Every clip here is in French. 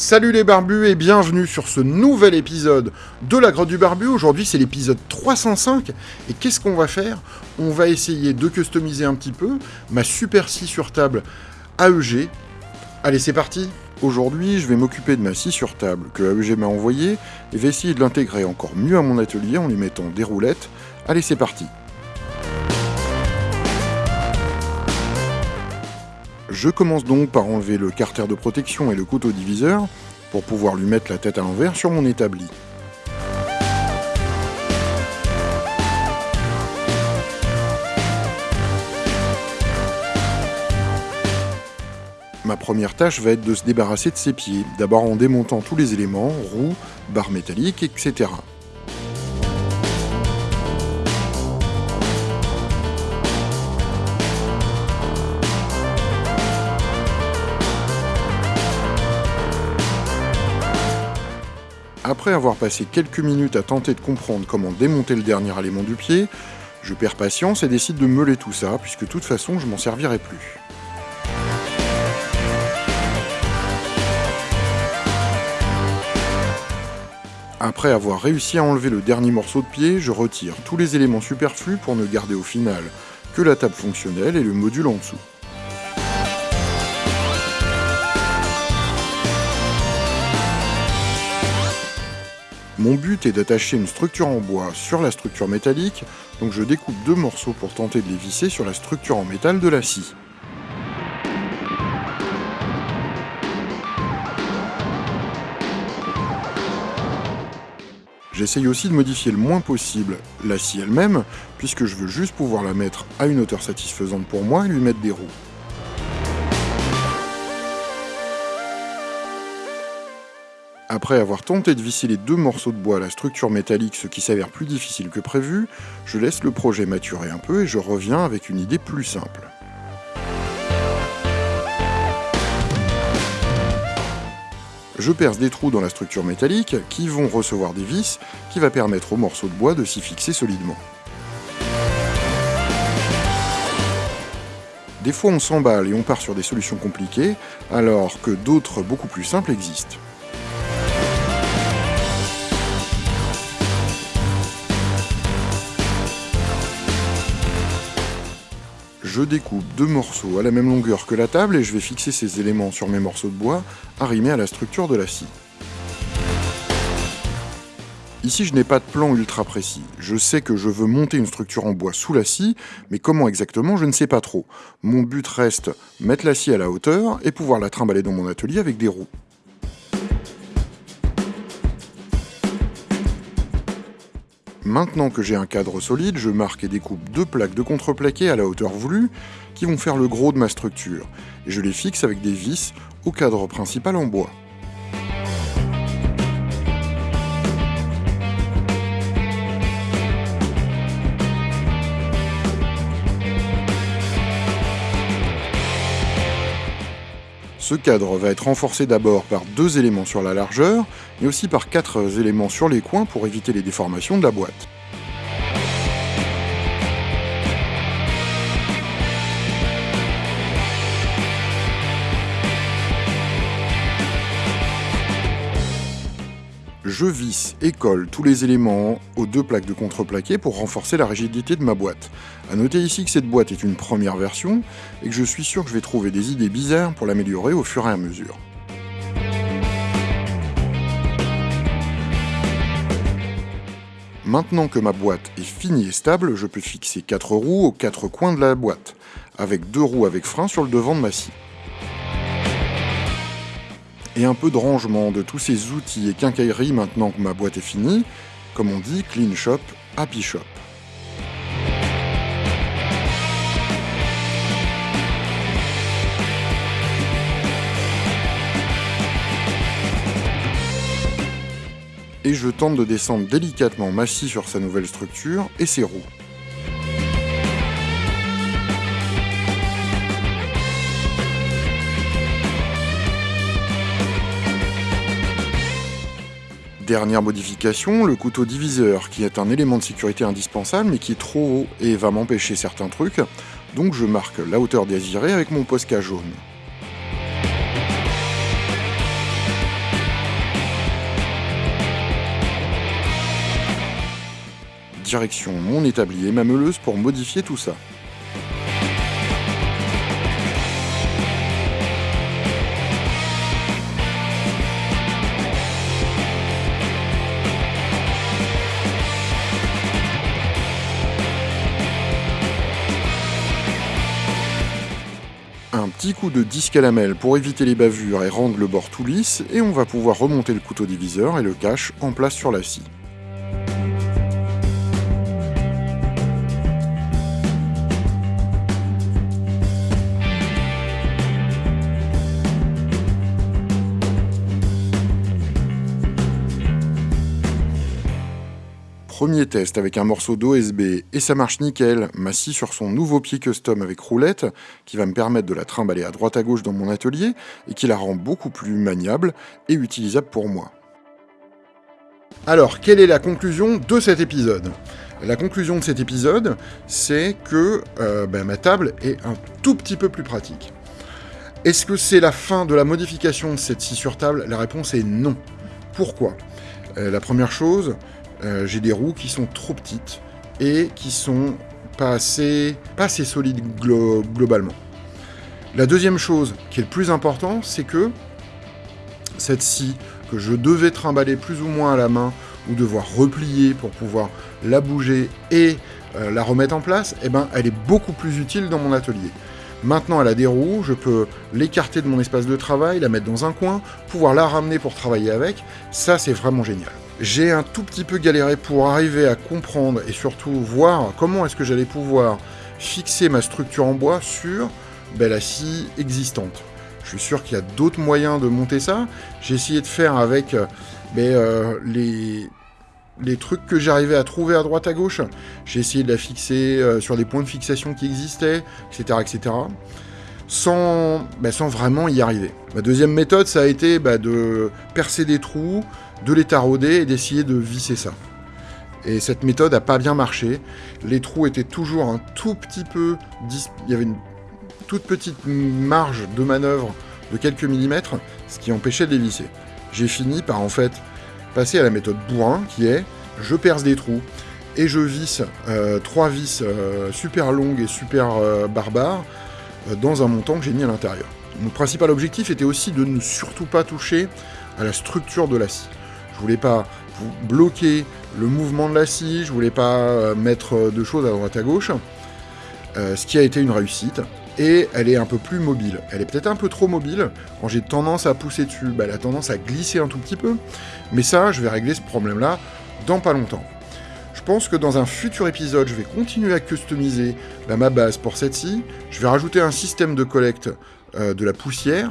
Salut les barbus et bienvenue sur ce nouvel épisode de la grotte du barbu. Aujourd'hui c'est l'épisode 305 et qu'est-ce qu'on va faire? On va essayer de customiser un petit peu ma super scie sur table AEG. Allez c'est parti Aujourd'hui je vais m'occuper de ma scie sur table que AEG m'a envoyée et vais essayer de l'intégrer encore mieux à mon atelier en lui mettant des roulettes. Allez c'est parti Je commence donc par enlever le carter de protection et le couteau diviseur pour pouvoir lui mettre la tête à l'envers sur mon établi. Ma première tâche va être de se débarrasser de ses pieds, d'abord en démontant tous les éléments, roues, barres métalliques, etc. Après avoir passé quelques minutes à tenter de comprendre comment démonter le dernier élément du pied, je perds patience et décide de meuler tout ça, puisque de toute façon je m'en servirai plus. Après avoir réussi à enlever le dernier morceau de pied, je retire tous les éléments superflus pour ne garder au final que la table fonctionnelle et le module en dessous. Mon but est d'attacher une structure en bois sur la structure métallique, donc je découpe deux morceaux pour tenter de les visser sur la structure en métal de la scie. J'essaye aussi de modifier le moins possible la scie elle-même, puisque je veux juste pouvoir la mettre à une hauteur satisfaisante pour moi et lui mettre des roues. Après avoir tenté de visser les deux morceaux de bois à la structure métallique, ce qui s'avère plus difficile que prévu, je laisse le projet maturer un peu et je reviens avec une idée plus simple. Je perce des trous dans la structure métallique qui vont recevoir des vis qui va permettre aux morceaux de bois de s'y fixer solidement. Des fois on s'emballe et on part sur des solutions compliquées, alors que d'autres beaucoup plus simples existent. Je découpe deux morceaux à la même longueur que la table et je vais fixer ces éléments sur mes morceaux de bois arrimés à la structure de la scie. Ici, je n'ai pas de plan ultra précis. Je sais que je veux monter une structure en bois sous la scie, mais comment exactement, je ne sais pas trop. Mon but reste mettre la scie à la hauteur et pouvoir la trimballer dans mon atelier avec des roues. Maintenant que j'ai un cadre solide, je marque et découpe deux plaques de contreplaqué à la hauteur voulue qui vont faire le gros de ma structure, et je les fixe avec des vis au cadre principal en bois. Ce cadre va être renforcé d'abord par deux éléments sur la largeur, mais aussi par quatre éléments sur les coins pour éviter les déformations de la boîte. Je visse et colle tous les éléments aux deux plaques de contreplaqué pour renforcer la rigidité de ma boîte. A noter ici que cette boîte est une première version et que je suis sûr que je vais trouver des idées bizarres pour l'améliorer au fur et à mesure. Maintenant que ma boîte est finie et stable, je peux fixer 4 roues aux 4 coins de la boîte, avec deux roues avec frein sur le devant de ma scie et un peu de rangement de tous ces outils et quincailleries maintenant que ma boîte est finie, comme on dit, clean shop, happy shop. Et je tente de descendre délicatement ma scie sur sa nouvelle structure et ses roues. Dernière modification, le couteau diviseur, qui est un élément de sécurité indispensable, mais qui est trop haut et va m'empêcher certains trucs, donc je marque la hauteur désirée avec mon Posca jaune. Direction mon établi et ma meuleuse pour modifier tout ça. Petit coup de disque à lamelle pour éviter les bavures et rendre le bord tout lisse, et on va pouvoir remonter le couteau diviseur et le cache en place sur la scie. Premier test avec un morceau d'OSB et ça marche nickel, ma scie sur son nouveau pied custom avec roulette qui va me permettre de la trimballer à droite à gauche dans mon atelier et qui la rend beaucoup plus maniable et utilisable pour moi. Alors, quelle est la conclusion de cet épisode? La conclusion de cet épisode, c'est que euh, ben, ma table est un tout petit peu plus pratique. Est-ce que c'est la fin de la modification de cette scie sur table? La réponse est non. Pourquoi? Euh, La première chose, euh, j'ai des roues qui sont trop petites et qui sont pas assez, solides globalement. La deuxième chose qui est le plus important, c'est que cette scie que je devais trimballer plus ou moins à la main ou devoir replier pour pouvoir la bouger et euh, la remettre en place, eh ben, elle est beaucoup plus utile dans mon atelier. Maintenant, elle a des roues, je peux l'écarter de mon espace de travail, la mettre dans un coin, pouvoir la ramener pour travailler avec. Ça, c'est vraiment génial. J'ai un tout petit peu galéré pour arriver à comprendre et surtout voir comment est-ce que j'allais pouvoir fixer ma structure en bois sur ben, la scie existante. Je suis sûr qu'il y a d'autres moyens de monter ça. J'ai essayé de faire avec ben, euh, les, les trucs que j'arrivais à trouver à droite à gauche. J'ai essayé de la fixer euh, sur des points de fixation qui existaient, etc. etc. Sans, ben, sans vraiment y arriver. Ma deuxième méthode, ça a été de percer des trous, de les tarauder et d'essayer de visser ça. Et cette méthode n'a pas bien marché. Les trous étaient toujours un tout petit peu... Il y avait une toute petite marge de manœuvre de quelques millimètres, ce qui empêchait de les visser. J'ai fini par en fait passer à la méthode bourrin, qui est je perce des trous et je visse euh, trois vis euh, super longues et super euh, barbares dans un montant que j'ai mis à l'intérieur. Mon principal objectif était aussi de ne surtout pas toucher à la structure de la scie. Je voulais pas bloquer le mouvement de la scie, je voulais pas euh, mettre euh, de choses à droite à gauche, euh, ce qui a été une réussite. Et elle est un peu plus mobile. Elle est peut-être un peu trop mobile. Quand j'ai tendance à pousser dessus, bah, elle a tendance à glisser un tout petit peu. Mais ça, je vais régler ce problème-là dans pas longtemps. Je pense que dans un futur épisode, je vais continuer à customiser bah, ma base pour cette scie. Je vais rajouter un système de collecte de la poussière.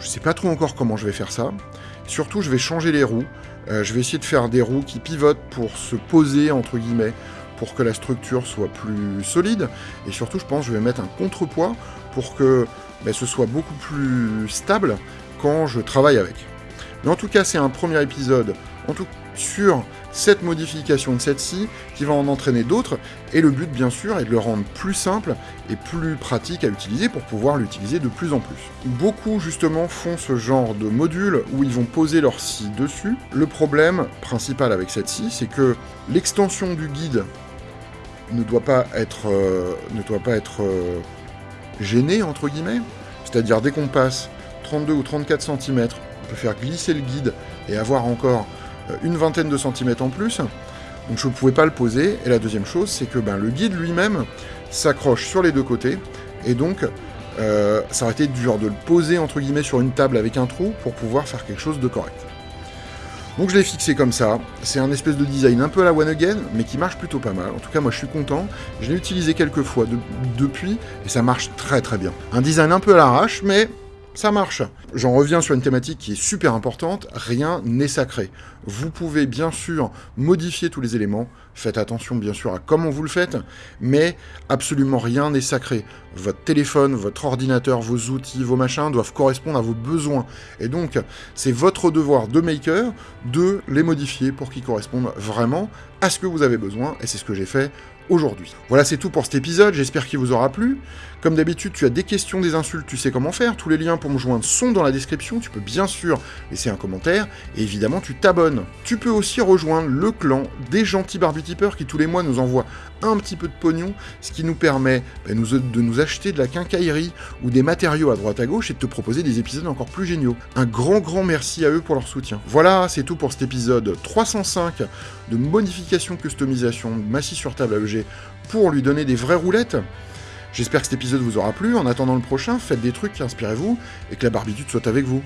Je sais pas trop encore comment je vais faire ça. Surtout, je vais changer les roues. Euh, je vais essayer de faire des roues qui pivotent pour se poser, entre guillemets, pour que la structure soit plus solide. Et surtout, je pense que je vais mettre un contrepoids pour que ben, ce soit beaucoup plus stable quand je travaille avec. Mais en tout cas, c'est un premier épisode en tout, sur cette modification de cette scie qui va en entraîner d'autres, et le but bien sûr est de le rendre plus simple et plus pratique à utiliser pour pouvoir l'utiliser de plus en plus. Beaucoup justement font ce genre de module où ils vont poser leur scie dessus. Le problème principal avec cette scie, c'est que l'extension du guide ne doit pas être, euh, ne doit pas être euh, gênée, entre guillemets, c'est-à-dire dès qu'on passe 32 ou 34 cm, on peut faire glisser le guide et avoir encore une vingtaine de centimètres en plus, donc je ne pouvais pas le poser. Et la deuxième chose, c'est que ben, le guide lui-même s'accroche sur les deux côtés, et donc euh, ça aurait été dur de le poser entre guillemets sur une table avec un trou pour pouvoir faire quelque chose de correct. Donc je l'ai fixé comme ça, c'est un espèce de design un peu à la one again, mais qui marche plutôt pas mal. En tout cas moi je suis content, je l'ai utilisé quelques fois depuis, et ça marche très très bien. Un design un peu à l'arrache, mais ça marche. J'en reviens sur une thématique qui est super importante, rien n'est sacré. Vous pouvez bien sûr modifier tous les éléments, faites attention bien sûr à comment vous le faites, mais absolument rien n'est sacré. Votre téléphone, votre ordinateur, vos outils, vos machins doivent correspondre à vos besoins. Et donc, c'est votre devoir de maker de les modifier pour qu'ils correspondent vraiment à ce que vous avez besoin, et c'est ce que j'ai fait Voilà, c'est tout pour cet épisode, j'espère qu'il vous aura plu. Comme d'habitude, tu as des questions, des insultes, tu sais comment faire. Tous les liens pour me joindre sont dans la description. Tu peux bien sûr laisser un commentaire. Et évidemment, tu t'abonnes. Tu peux aussi rejoindre le clan des gentils barbutipeurs qui tous les mois nous envoient un petit peu de pognon, ce qui nous permet bah, de nous acheter de la quincaillerie ou des matériaux à droite à gauche et de te proposer des épisodes encore plus géniaux. Un grand grand merci à eux pour leur soutien. Voilà, c'est tout pour cet épisode 305 de modification customisation Massy sur table AEG pour lui donner des vraies roulettes. J'espère que cet épisode vous aura plu. En attendant le prochain, faites des trucs, inspirez-vous, et que la barbitude soit avec vous.